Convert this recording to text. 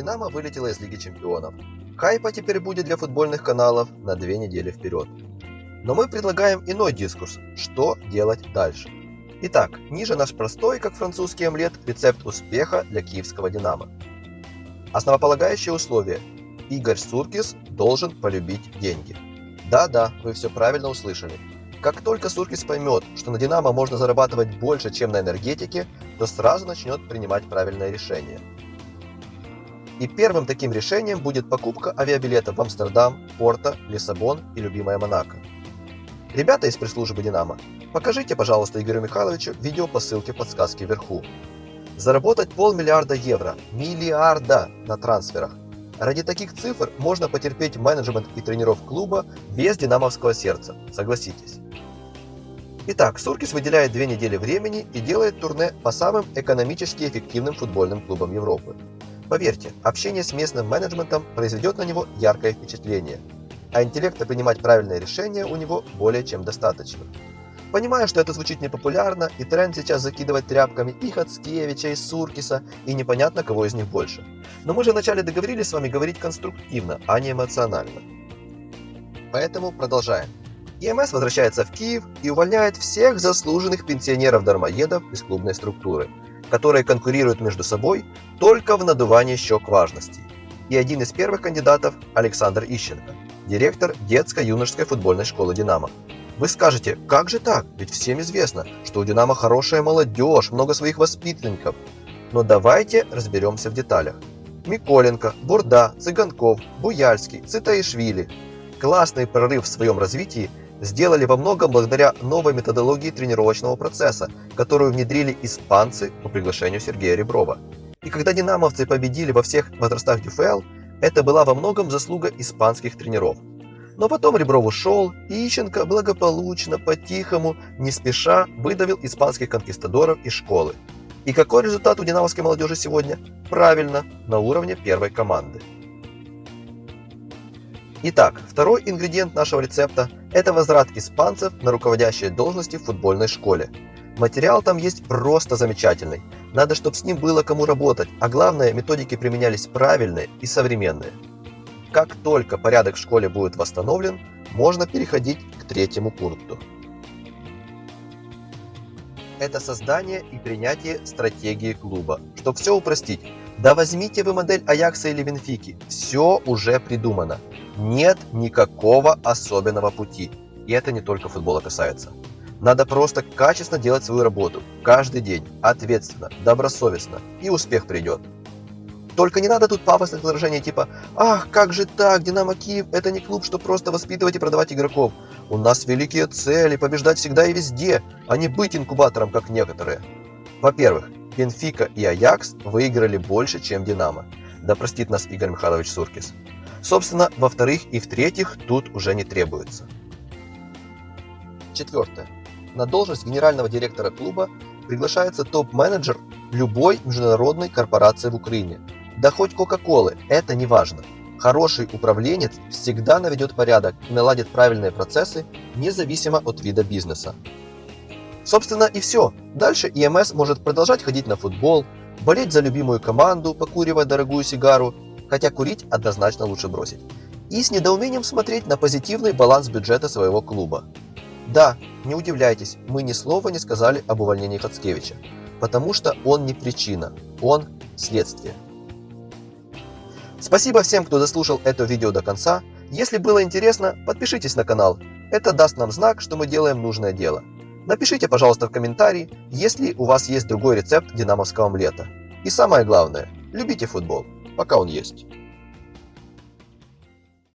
Динамо вылетела из Лиги Чемпионов. Хайпа теперь будет для футбольных каналов на две недели вперед. Но мы предлагаем иной дискурс, что делать дальше. Итак, ниже наш простой, как французский омлет, рецепт успеха для киевского Динамо. Основополагающее условие. Игорь Суркис должен полюбить деньги. Да-да, вы все правильно услышали. Как только Суркис поймет, что на Динамо можно зарабатывать больше, чем на энергетике, то сразу начнет принимать правильное решение. И первым таким решением будет покупка авиабилетов в Амстердам, Порто, Лиссабон и любимая Монако. Ребята из пресс-службы «Динамо», покажите, пожалуйста, Игорю Михайловичу видео по ссылке в подсказке вверху. Заработать полмиллиарда евро, миллиарда на трансферах. Ради таких цифр можно потерпеть менеджмент и тренеров клуба без динамовского сердца, согласитесь. Итак, Суркис выделяет две недели времени и делает турне по самым экономически эффективным футбольным клубам Европы. Поверьте, общение с местным менеджментом произведет на него яркое впечатление – а интеллекта принимать правильные решения у него более чем достаточно. Понимаю, что это звучит непопулярно, и тренд сейчас закидывать тряпками и Хацкевича, и Суркиса, и непонятно, кого из них больше. Но мы же вначале договорились с вами говорить конструктивно, а не эмоционально. Поэтому продолжаем. ЕМС возвращается в Киев и увольняет всех заслуженных пенсионеров-дармоедов из клубной структуры, которые конкурируют между собой только в надувании щек важности. И один из первых кандидатов – Александр Ищенко – директор детско-юношеской футбольной школы «Динамо». Вы скажете, как же так? Ведь всем известно, что у «Динамо» хорошая молодежь, много своих воспитанников. Но давайте разберемся в деталях. Миколенко, Бурда, Цыганков, Буяльский, Цитаишвили. Классный прорыв в своем развитии сделали во многом благодаря новой методологии тренировочного процесса, которую внедрили испанцы по приглашению Сергея Реброва. И когда динамовцы победили во всех возрастах ДЮФЛ, это была во многом заслуга испанских тренеров. Но потом Ребров ушел, и Ищенко благополучно, по-тихому, не спеша выдавил испанских конкистадоров из школы. И какой результат у динамовской молодежи сегодня? Правильно, на уровне первой команды. Итак, второй ингредиент нашего рецепта – это возврат испанцев на руководящие должности в футбольной школе. Материал там есть просто замечательный. Надо, чтобы с ним было кому работать, а главное, методики применялись правильные и современные. Как только порядок в школе будет восстановлен, можно переходить к третьему пункту. Это создание и принятие стратегии клуба. Чтобы все упростить, да возьмите вы модель Аякса или Бенфики, все уже придумано. Нет никакого особенного пути. И это не только футбола касается. Надо просто качественно делать свою работу, каждый день, ответственно, добросовестно, и успех придет. Только не надо тут пафосных выражений типа «Ах, как же так, Динамо Киев – это не клуб, что просто воспитывать и продавать игроков. У нас великие цели, побеждать всегда и везде, а не быть инкубатором, как некоторые». Во-первых, Бенфика и Аякс выиграли больше, чем Динамо. Да простит нас Игорь Михайлович Суркис. Собственно, во-вторых и в-третьих, тут уже не требуется. Четвертое. На должность генерального директора клуба приглашается топ-менеджер любой международной корпорации в Украине. Да хоть Кока-Колы, это не важно. Хороший управленец всегда наведет порядок и наладит правильные процессы, независимо от вида бизнеса. Собственно и все. Дальше ИМС может продолжать ходить на футбол, болеть за любимую команду, покуривая дорогую сигару, хотя курить однозначно лучше бросить. И с недоумением смотреть на позитивный баланс бюджета своего клуба. Да, не удивляйтесь, мы ни слова не сказали об увольнении Хацкевича, потому что он не причина, он следствие. Спасибо всем, кто дослушал это видео до конца. Если было интересно, подпишитесь на канал. Это даст нам знак, что мы делаем нужное дело. Напишите, пожалуйста, в комментарии, если у вас есть другой рецепт динамовского омлета. И самое главное, любите футбол, пока он есть.